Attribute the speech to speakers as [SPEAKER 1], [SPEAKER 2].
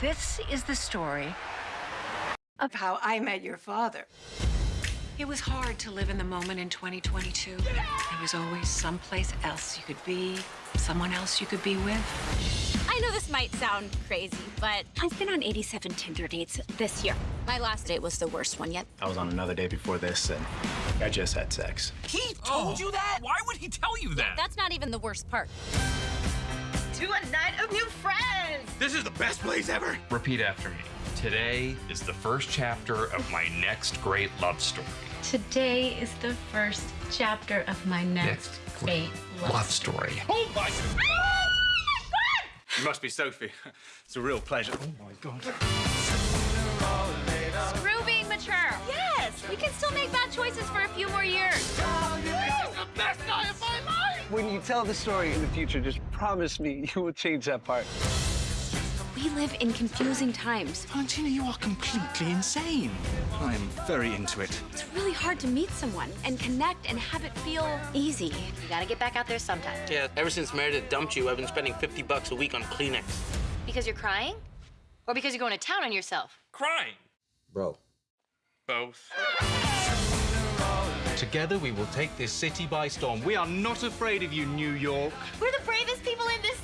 [SPEAKER 1] This is the story of how I met your father. It was hard to live in the moment in 2022. There was always someplace else you could be, someone else you could be with.
[SPEAKER 2] I know this might sound crazy, but I've been on 87 Tinder dates this year. My last date was the worst one yet.
[SPEAKER 3] I was on another day before this, and I just had sex.
[SPEAKER 4] He told oh. you that?
[SPEAKER 5] Why would he tell you that?
[SPEAKER 2] That's not even the worst part.
[SPEAKER 1] To a night of new friends!
[SPEAKER 4] This is the best place ever.
[SPEAKER 5] Repeat after me. Today is the first chapter of my next great love story.
[SPEAKER 6] Today is the first chapter of my next great love.
[SPEAKER 5] Love story.
[SPEAKER 4] Oh my! Ah, you must be Sophie. It's a real pleasure. Oh my god.
[SPEAKER 2] Screw being mature. Yes, we can still make bad choices for a few more years.
[SPEAKER 4] best night of my life.
[SPEAKER 7] When you tell the story in the future, just promise me you will change that part.
[SPEAKER 2] We live in confusing times.
[SPEAKER 4] Valentina, you are completely insane. I am very into it.
[SPEAKER 2] It's really hard to meet someone and connect and have it feel easy.
[SPEAKER 8] You gotta get back out there sometime.
[SPEAKER 9] Yeah, ever since Meredith dumped you, I've been spending 50 bucks a week on Kleenex.
[SPEAKER 8] Because you're crying? Or because you're going to town on yourself?
[SPEAKER 5] Crying.
[SPEAKER 7] Bro.
[SPEAKER 5] Both.
[SPEAKER 4] Together we will take this city by storm. We are not afraid of you, New York.
[SPEAKER 2] We're the bravest people in this city.